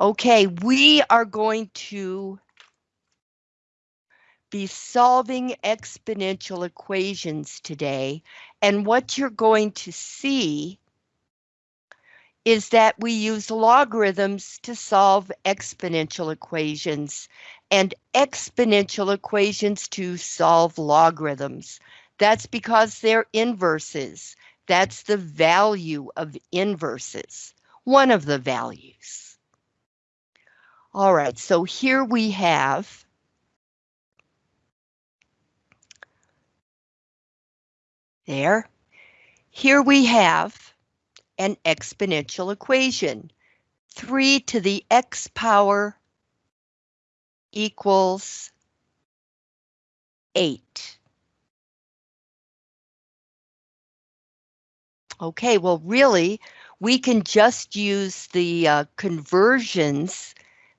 Okay, we are going to be solving exponential equations today. And what you're going to see is that we use logarithms to solve exponential equations and exponential equations to solve logarithms. That's because they're inverses. That's the value of inverses, one of the values. All right, so here we have There. Here we have an exponential equation. 3 to the x power equals 8. Okay, well, really, we can just use the uh, conversions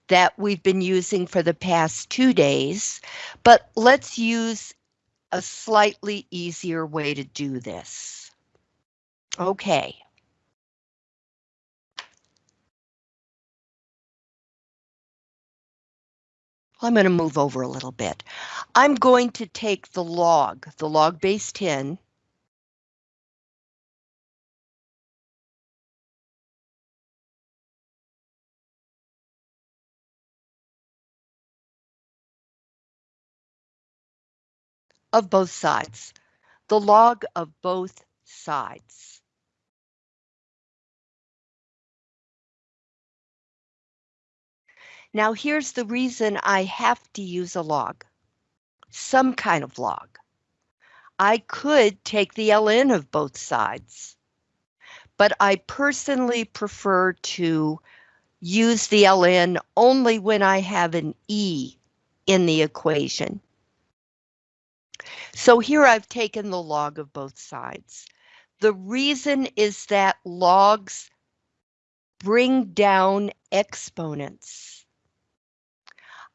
that we've been using for the past two days, but let's use a slightly easier way to do this. Okay. I'm going to move over a little bit. I'm going to take the log, the log base 10, of both sides, the log of both sides. Now here's the reason I have to use a log, some kind of log. I could take the ln of both sides, but I personally prefer to use the ln only when I have an e in the equation. So here I've taken the log of both sides. The reason is that logs bring down exponents.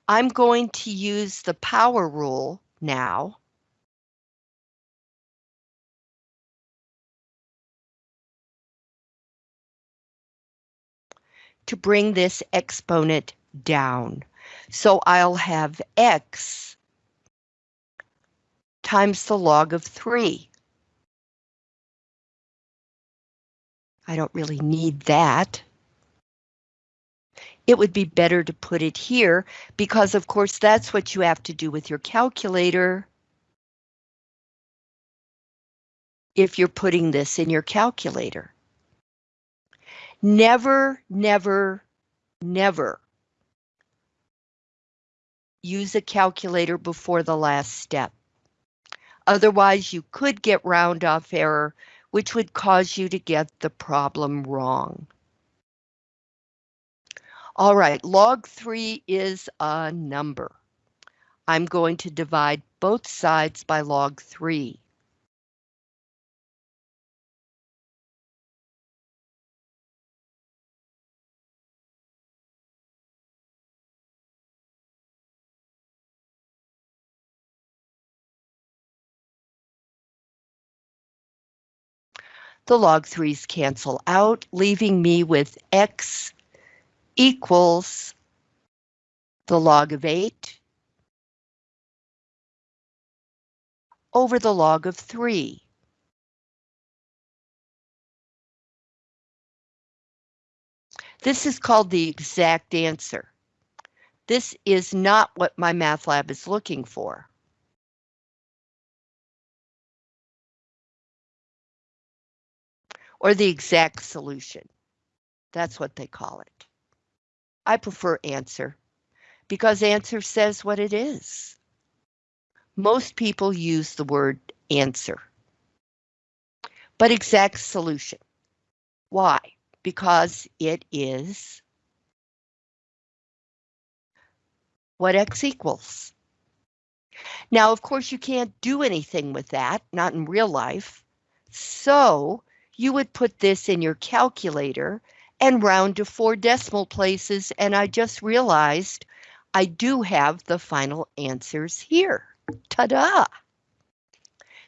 I'm going to use the power rule now. to bring this exponent down. So I'll have x times the log of 3. I don't really need that. It would be better to put it here because of course that's what you have to do with your calculator. If you're putting this in your calculator. Never, never, never use a calculator before the last step. Otherwise, you could get round off error, which would cause you to get the problem wrong. All right, log 3 is a number. I'm going to divide both sides by log 3. The log 3's cancel out, leaving me with x equals the log of 8 over the log of 3. This is called the exact answer. This is not what MyMathLab is looking for. Or the exact solution. That's what they call it. I prefer answer because answer says what it is. Most people use the word answer. But exact solution. Why? Because it is what x equals. Now, of course, you can't do anything with that, not in real life. So you would put this in your calculator and round to four decimal places, and I just realized I do have the final answers here. Ta-da!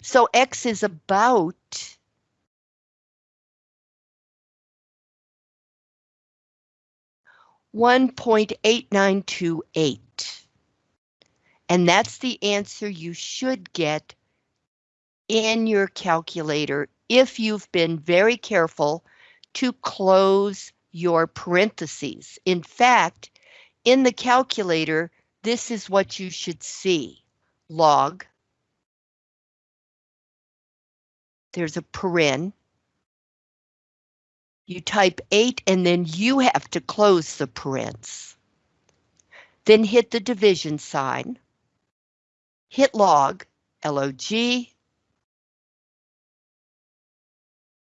So X is about 1.8928. And that's the answer you should get in your calculator if you've been very careful to close your parentheses. In fact, in the calculator, this is what you should see. Log. There's a paren. You type 8 and then you have to close the parens. Then hit the division sign. Hit log, L-O-G,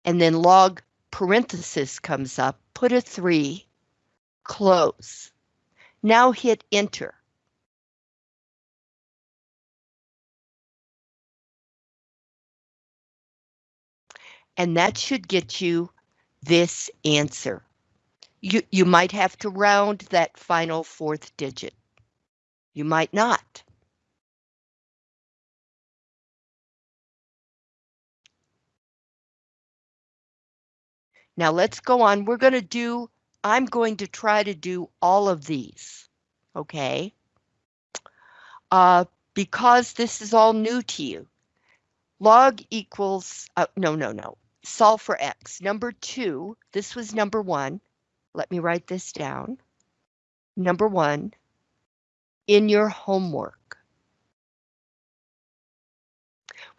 and then log parenthesis comes up, put a 3, close. Now hit enter. And that should get you this answer. You, you might have to round that final fourth digit. You might not. Now let's go on. We're going to do, I'm going to try to do all of these, okay? Uh, because this is all new to you. Log equals, uh, no, no, no. Solve for X. Number two, this was number one. Let me write this down. Number one, in your homework.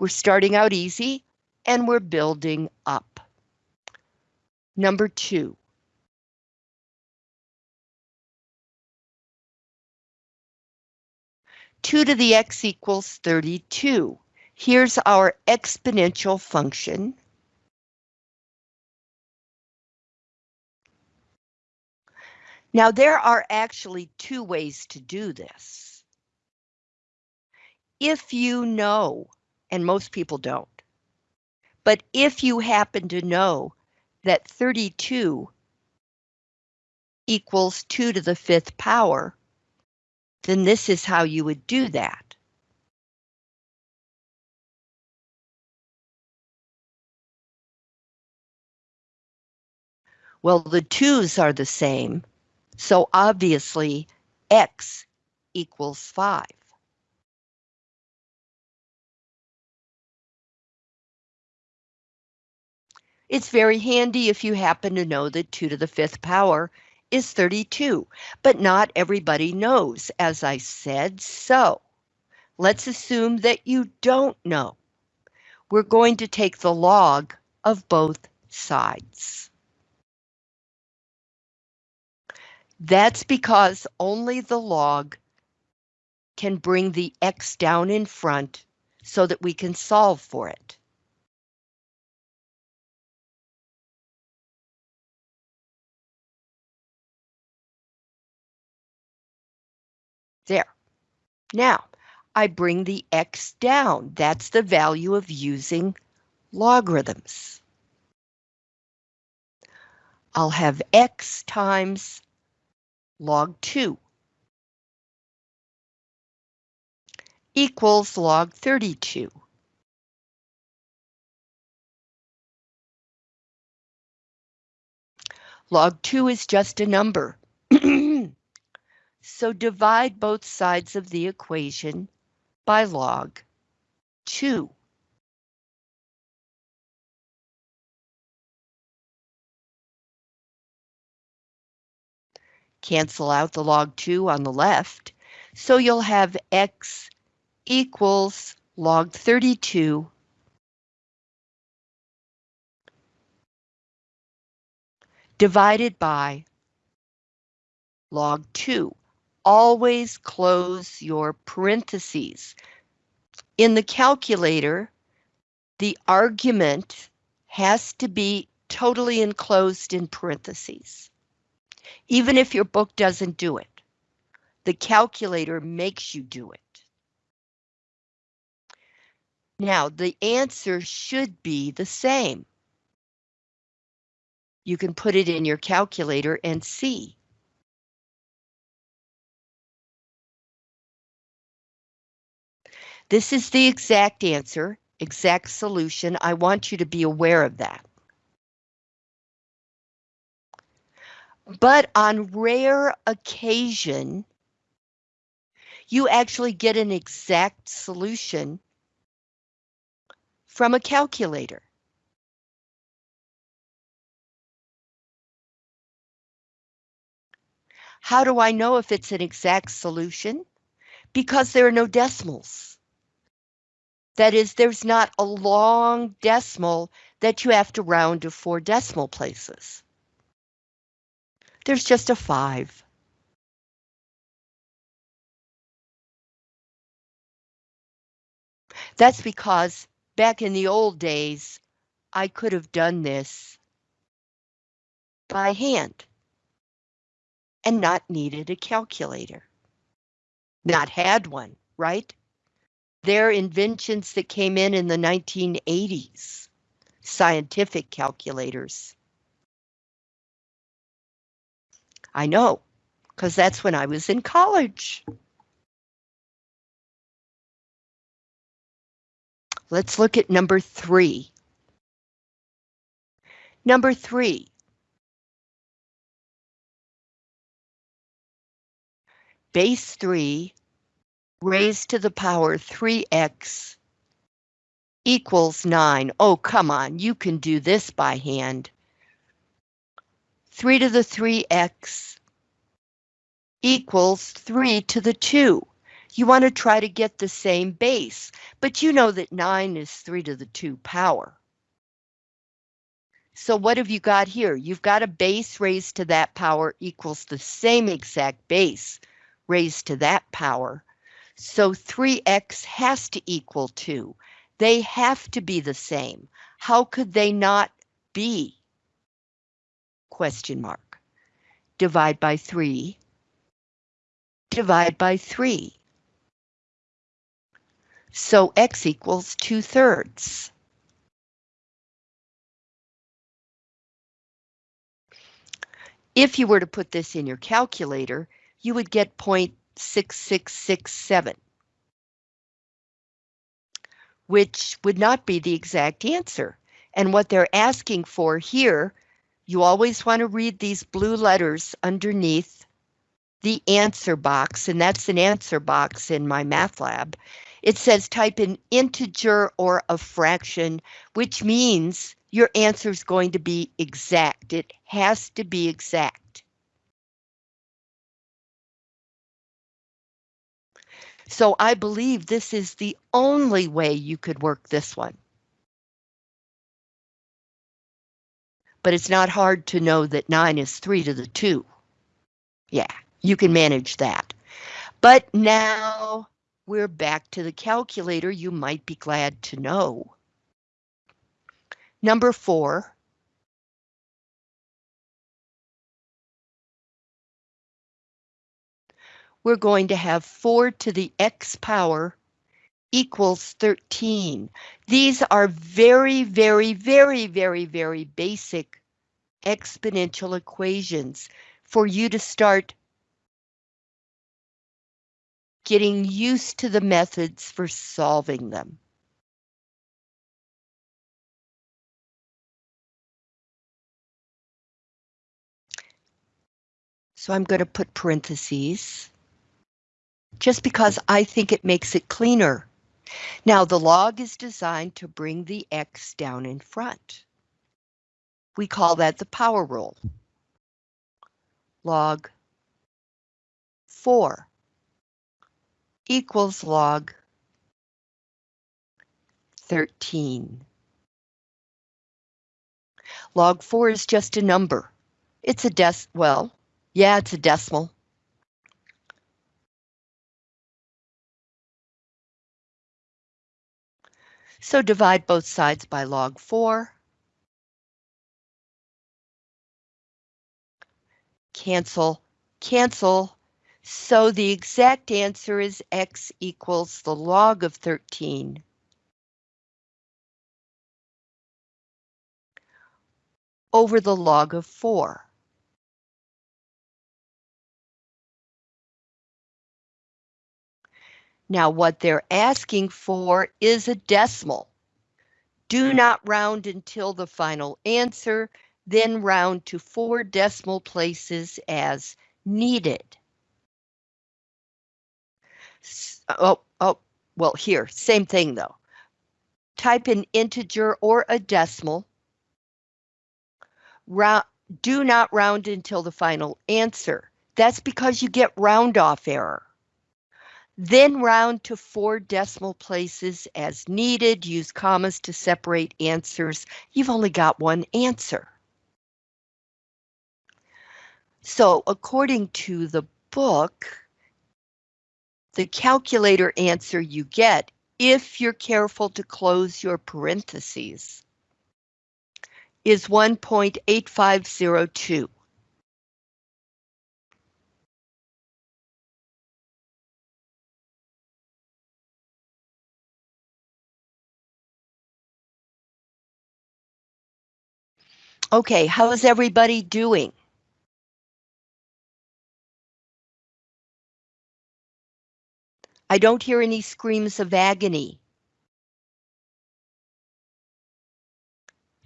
We're starting out easy and we're building up. Number two. Two to the x equals 32. Here's our exponential function. Now there are actually two ways to do this. If you know, and most people don't, but if you happen to know that 32 equals 2 to the fifth power, then this is how you would do that. Well, the 2's are the same, so obviously x equals 5. It's very handy if you happen to know that 2 to the fifth power is 32, but not everybody knows, as I said, so let's assume that you don't know. We're going to take the log of both sides. That's because only the log can bring the x down in front so that we can solve for it. Now, I bring the x down. That's the value of using logarithms. I'll have x times log 2 equals log 32. Log 2 is just a number. So divide both sides of the equation by log 2. Cancel out the log 2 on the left, so you'll have x equals log 32 divided by log 2 always close your parentheses. In the calculator, the argument has to be totally enclosed in parentheses. Even if your book doesn't do it, the calculator makes you do it. Now, the answer should be the same. You can put it in your calculator and see. This is the exact answer, exact solution. I want you to be aware of that. But on rare occasion, you actually get an exact solution from a calculator. How do I know if it's an exact solution? Because there are no decimals. That is, there's not a long decimal that you have to round to four decimal places. There's just a five. That's because back in the old days, I could have done this by hand and not needed a calculator. Not had one, right? They're inventions that came in in the 1980s, scientific calculators. I know, because that's when I was in college. Let's look at number three. Number three, base 3 raised to the power 3x equals 9. Oh, come on, you can do this by hand. 3 to the 3x equals 3 to the 2. You want to try to get the same base, but you know that 9 is 3 to the 2 power. So what have you got here? You've got a base raised to that power equals the same exact base raised to that power. So 3x has to equal 2. They have to be the same. How could they not be? Question mark. Divide by 3. Divide by 3. So x equals 2 thirds. If you were to put this in your calculator, you would get 0.6667, which would not be the exact answer. And what they're asking for here, you always want to read these blue letters underneath the answer box, and that's an answer box in MyMathLab. It says type an integer or a fraction, which means your answer is going to be exact. It has to be exact. So I believe this is the only way you could work this one. But it's not hard to know that 9 is 3 to the 2. Yeah, you can manage that. But now we're back to the calculator, you might be glad to know. Number 4, we're going to have 4 to the x power equals 13. These are very, very, very, very, very basic exponential equations for you to start getting used to the methods for solving them. So I'm going to put parentheses just because I think it makes it cleaner. Now the log is designed to bring the X down in front. We call that the power rule. Log 4 equals log 13. Log 4 is just a number. It's a dec, well, yeah, it's a decimal. So divide both sides by log 4. Cancel, cancel. So the exact answer is x equals the log of 13. over the log of 4. Now what they're asking for is a decimal. Do hmm. not round until the final answer. then round to four decimal places as needed. Oh, oh, well here, same thing though. Type an integer or a decimal. Round, do not round until the final answer. That's because you get round off error. Then round to four decimal places as needed. Use commas to separate answers. You've only got one answer. So according to the book, the calculator answer you get, if you're careful to close your parentheses, is 1.8502. Okay, how is everybody doing? I don't hear any screams of agony.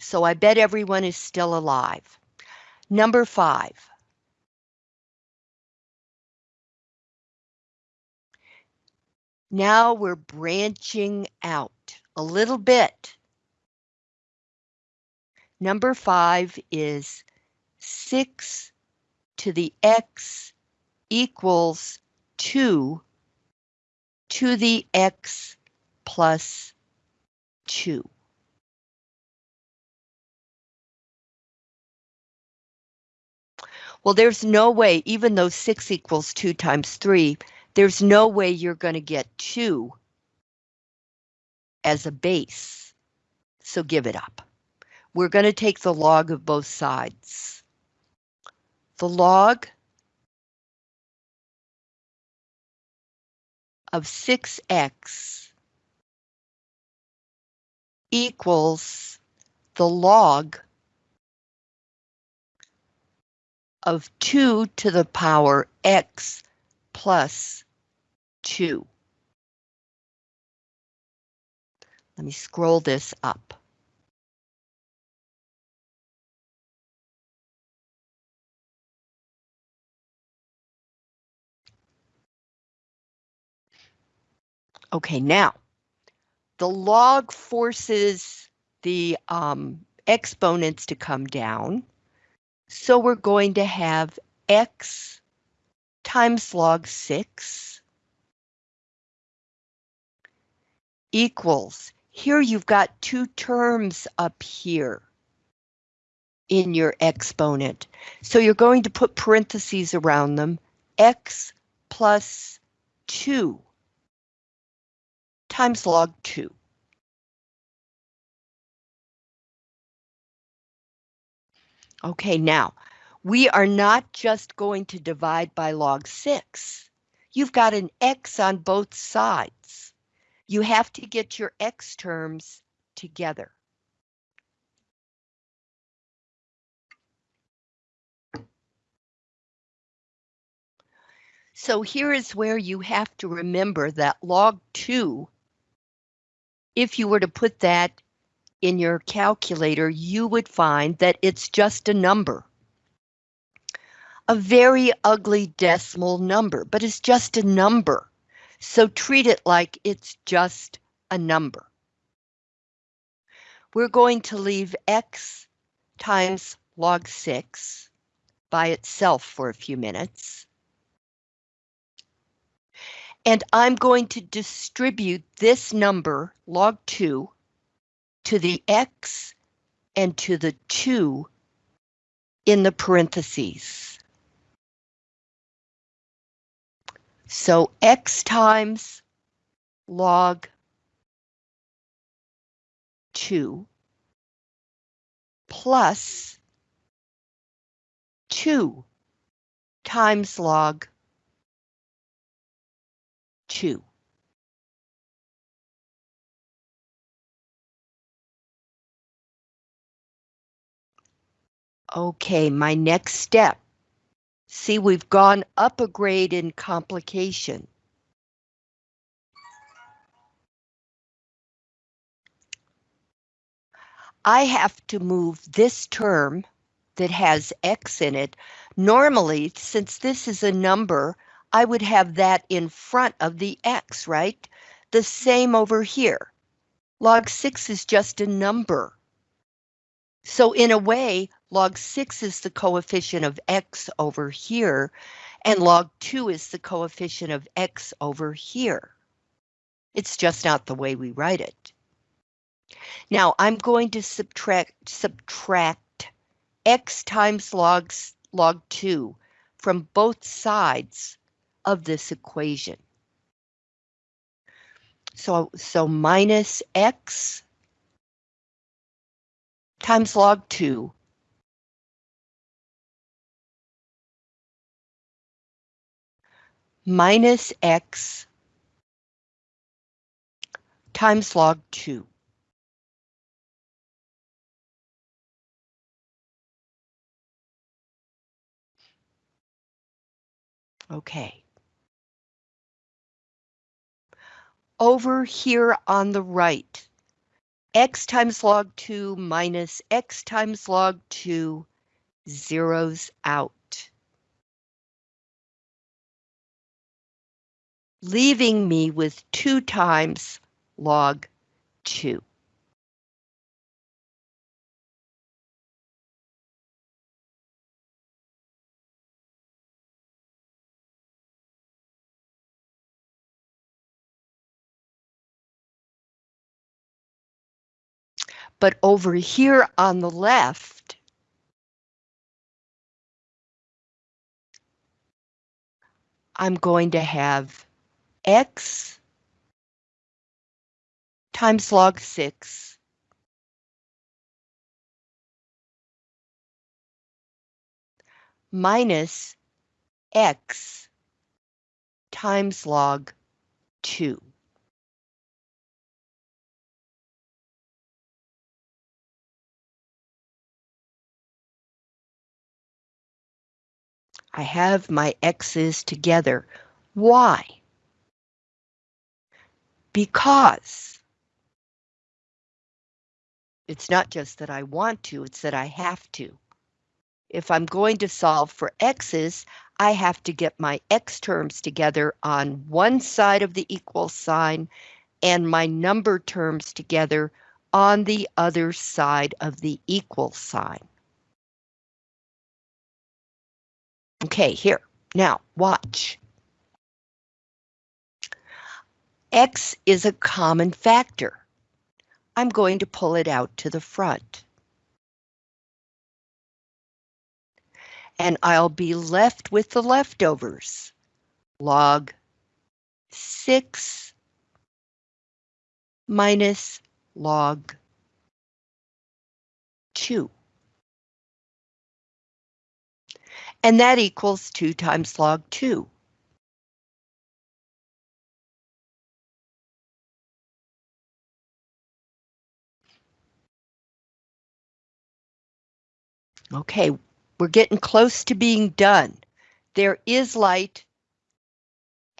So I bet everyone is still alive. Number five. Now we're branching out a little bit. Number five is 6 to the x equals 2 to the x plus 2. Well, there's no way, even though 6 equals 2 times 3, there's no way you're going to get 2 as a base. So give it up. We're going to take the log of both sides. The log of 6x equals the log of 2 to the power x plus 2. Let me scroll this up. Okay, now the log forces the um, exponents to come down. So we're going to have x times log 6 equals, here you've got two terms up here in your exponent. So you're going to put parentheses around them, x plus 2 times log 2. Okay, now, we are not just going to divide by log 6. You've got an x on both sides. You have to get your x terms together. So here is where you have to remember that log 2 if you were to put that in your calculator, you would find that it's just a number. A very ugly decimal number, but it's just a number. So treat it like it's just a number. We're going to leave x times log 6 by itself for a few minutes and I'm going to distribute this number, log 2, to the x and to the 2 in the parentheses. So x times log 2 plus 2 times log 2. Okay, my next step. See, we've gone up a grade in complication. I have to move this term that has x in it, normally, since this is a number, I would have that in front of the x, right? The same over here. Log 6 is just a number. So in a way, log 6 is the coefficient of x over here, and log 2 is the coefficient of x over here. It's just not the way we write it. Now I'm going to subtract subtract x times log, log 2 from both sides of this equation. So, so minus x times log 2 minus x times log 2. Okay. Over here on the right, x times log 2 minus x times log 2 zeros out. Leaving me with 2 times log 2. But over here on the left, I'm going to have x times log 6 minus x times log 2. I have my x's together. Why? Because it's not just that I want to, it's that I have to. If I'm going to solve for x's, I have to get my x terms together on one side of the equal sign and my number terms together on the other side of the equal sign. Okay, here. Now, watch. X is a common factor. I'm going to pull it out to the front. And I'll be left with the leftovers. Log 6 minus log 2. And that equals 2 times log 2. Okay, we're getting close to being done. There is light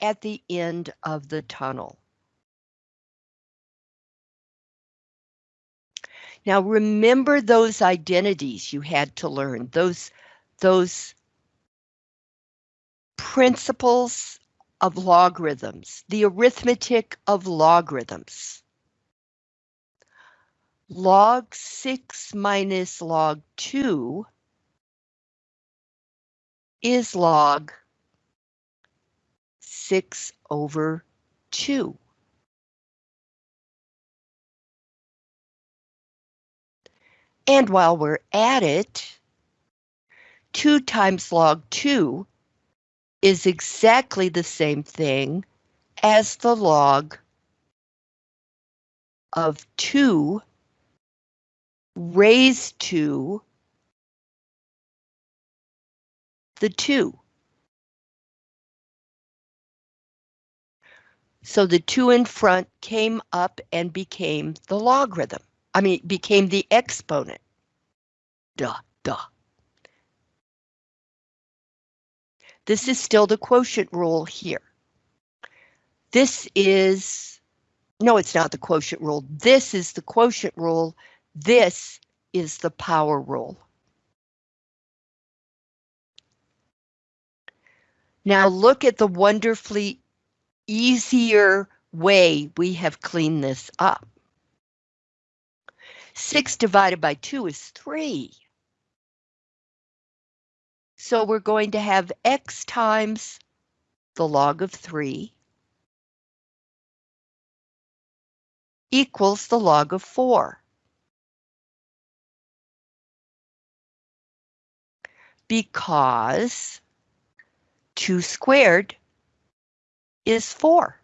at the end of the tunnel. Now remember those identities you had to learn, those, those principles of logarithms, the arithmetic of logarithms. Log 6 minus log 2 is log 6 over 2. And while we're at it, 2 times log 2 is exactly the same thing as the log of 2 raised to the 2. So the 2 in front came up and became the logarithm. I mean, became the exponent. Duh, duh. This is still the quotient rule here. This is, no, it's not the quotient rule. This is the quotient rule. This is the power rule. Now look at the wonderfully easier way we have cleaned this up. 6 divided by 2 is 3. So we're going to have x times the log of 3 equals the log of 4. Because 2 squared is 4.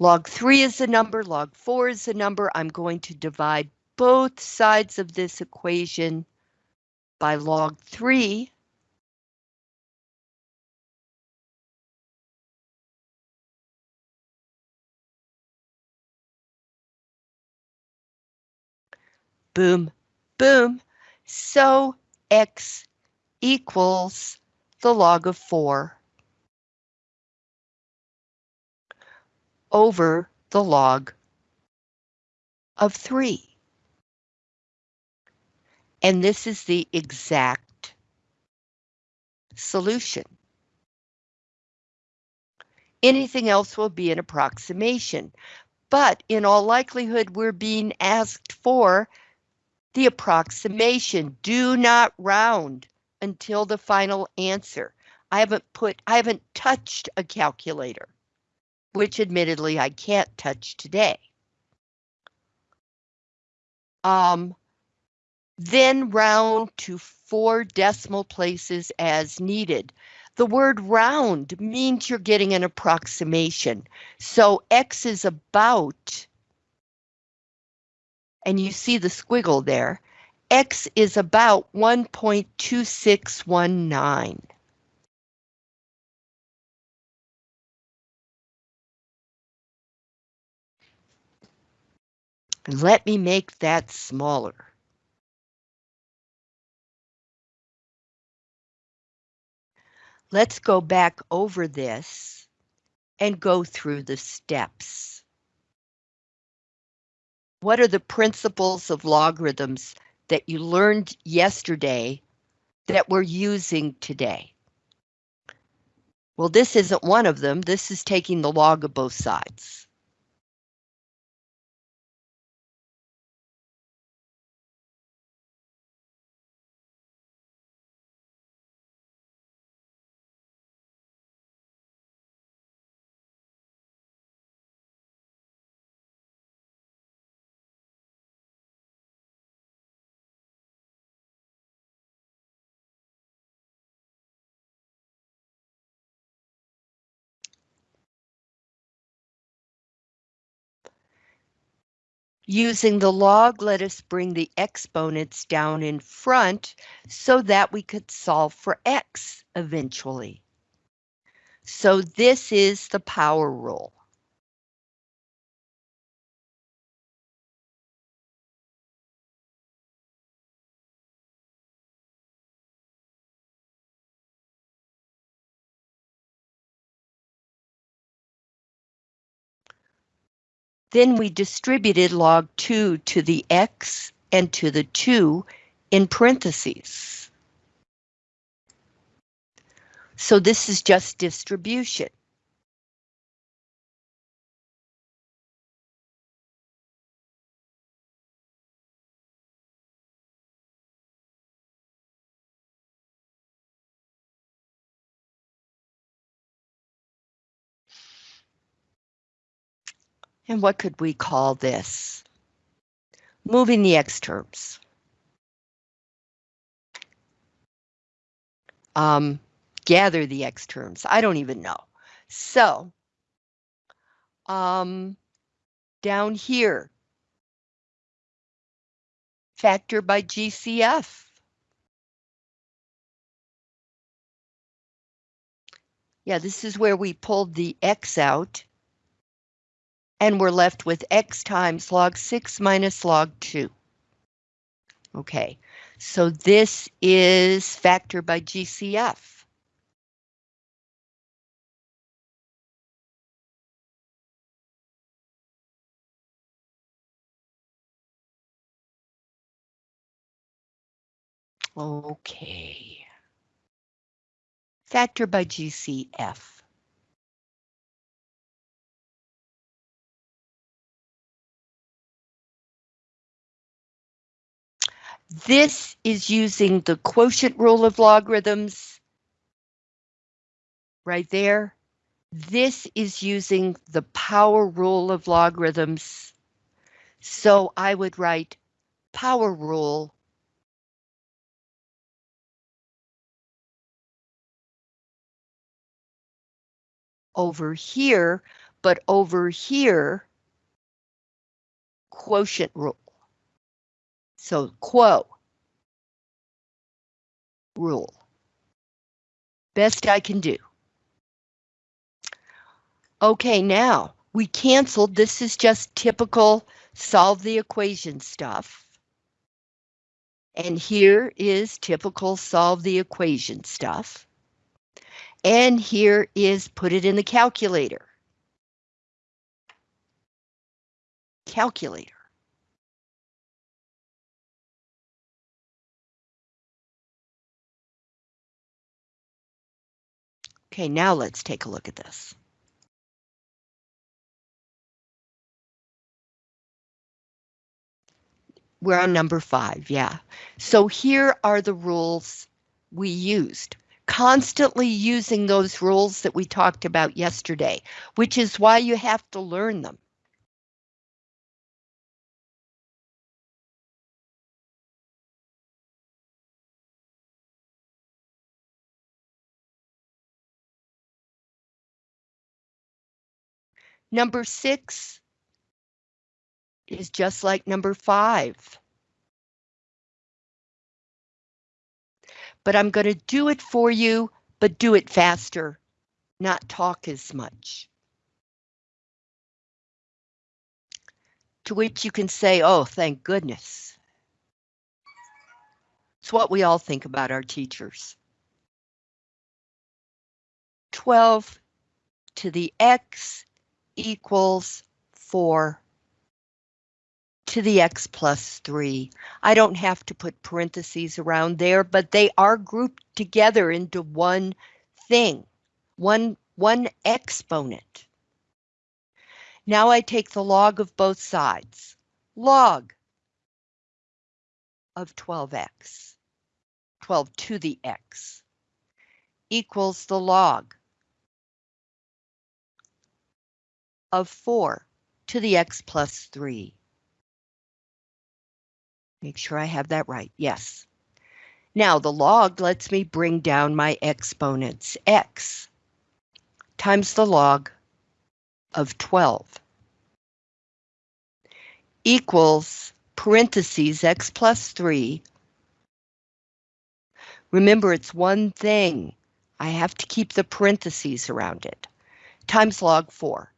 Log 3 is a number, log 4 is a number. I'm going to divide both sides of this equation by log 3. Boom, boom. So x equals the log of 4 over the log of 3. And this is the exact solution. Anything else will be an approximation, but in all likelihood, we're being asked for the approximation. Do not round until the final answer. I haven't put, I haven't touched a calculator which admittedly I can't touch today. Um, then round to four decimal places as needed. The word round means you're getting an approximation. So X is about, and you see the squiggle there, X is about 1.2619. Let me make that smaller. Let's go back over this and go through the steps. What are the principles of logarithms that you learned yesterday that we're using today? Well, this isn't one of them. This is taking the log of both sides. Using the log, let us bring the exponents down in front so that we could solve for x eventually. So this is the power rule. Then we distributed log 2 to the x and to the 2 in parentheses. So this is just distribution. And what could we call this? Moving the x terms. Um, gather the x terms. I don't even know. So, um, down here, factor by GCF. Yeah, this is where we pulled the x out and we're left with x times log 6 minus log 2. Okay, so this is factor by GCF. Okay. Factor by GCF. This is using the quotient rule of logarithms. Right there. This is using the power rule of logarithms. So I would write power rule over here, but over here, quotient rule. So quo rule. Best I can do. Okay, now we canceled. This is just typical solve the equation stuff. And here is typical solve the equation stuff. And here is put it in the calculator. Calculator. Okay, now let's take a look at this. We're on number five, yeah. So here are the rules we used. Constantly using those rules that we talked about yesterday, which is why you have to learn them. Number six is just like number five. But I'm going to do it for you, but do it faster, not talk as much. To which you can say, oh, thank goodness. It's what we all think about our teachers. 12 to the x equals 4 to the x plus 3. I don't have to put parentheses around there, but they are grouped together into one thing, one, one exponent. Now I take the log of both sides. Log of 12x, 12 to the x, equals the log of 4 to the x plus 3. Make sure I have that right, yes. Now the log lets me bring down my exponents, x times the log of 12 equals parentheses x plus 3. Remember, it's one thing. I have to keep the parentheses around it. Times log 4.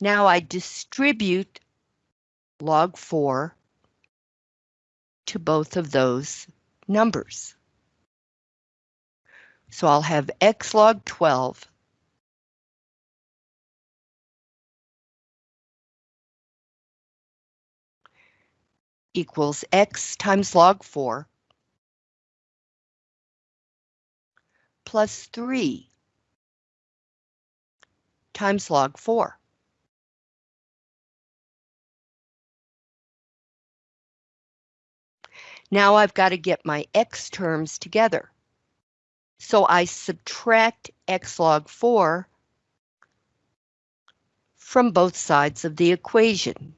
Now I distribute log 4 to both of those numbers. So I'll have x log 12 equals x times log 4 plus 3 times log 4. Now I've got to get my x terms together. So I subtract x log 4 from both sides of the equation.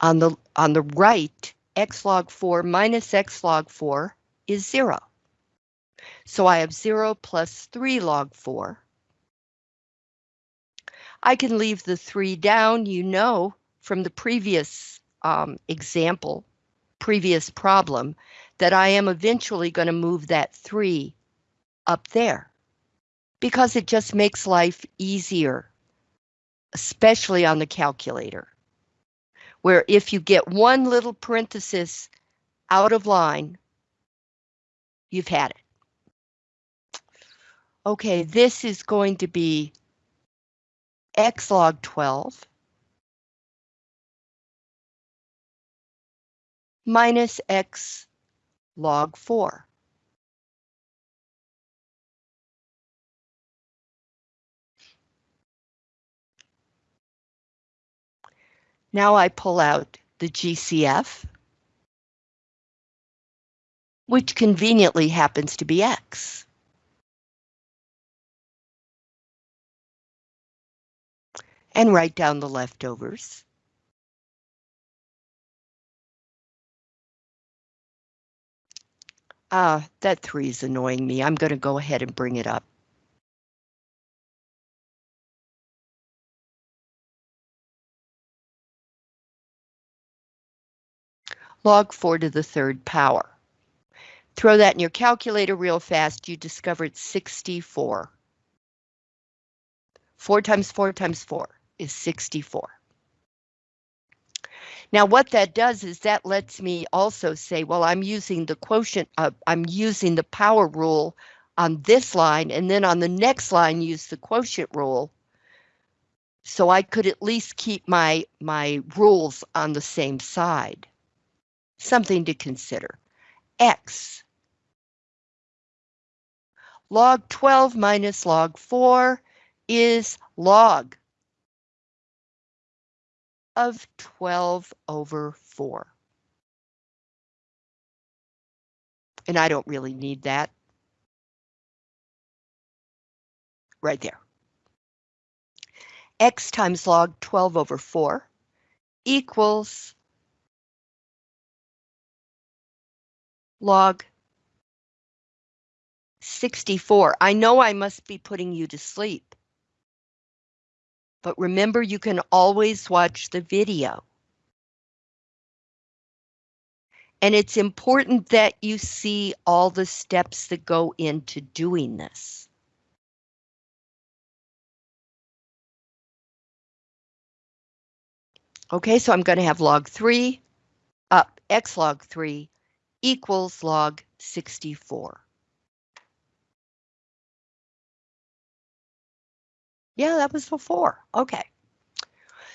On the on the right, x log 4 minus x log 4 is 0. So I have 0 plus 3 log 4. I can leave the 3 down, you know, from the previous um, example, previous problem, that I am eventually going to move that 3 up there because it just makes life easier, especially on the calculator where if you get one little parenthesis out of line, you've had it. Okay, this is going to be x log 12 minus x log 4. Now I pull out the GCF, which conveniently happens to be X. And write down the leftovers. Ah, that three is annoying me. I'm going to go ahead and bring it up. Log 4 to the third power. Throw that in your calculator real fast, you discovered 64. 4 times 4 times 4 is 64. Now what that does is that lets me also say, well, I'm using the quotient, uh, I'm using the power rule on this line, and then on the next line use the quotient rule. So I could at least keep my, my rules on the same side something to consider. X. Log 12 minus log 4 is log of 12 over 4. And I don't really need that. Right there. X times log 12 over 4 equals log 64. I know I must be putting you to sleep. But remember, you can always watch the video. And it's important that you see all the steps that go into doing this. Okay, so I'm going to have log 3 up x log 3 equals log 64. Yeah, that was before. Okay.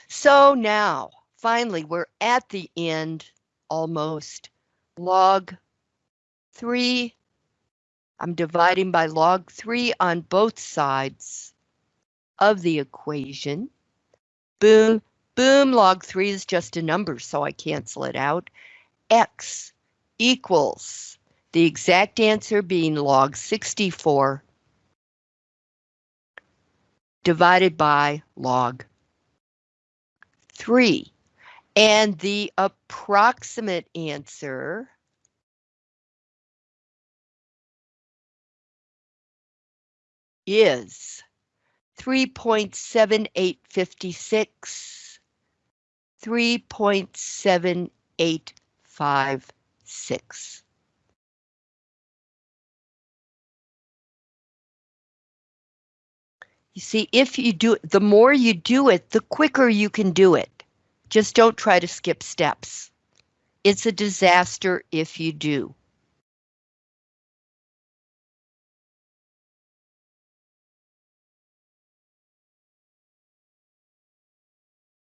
So now, finally, we're at the end almost. Log 3. I'm dividing by log 3 on both sides of the equation. Boom, boom, log 3 is just a number, so I cancel it out. X equals the exact answer being log 64 divided by log 3. And the approximate answer is 3.7856, 3.785 six. You see, if you do it, the more you do it, the quicker you can do it. Just don't try to skip steps. It's a disaster if you do.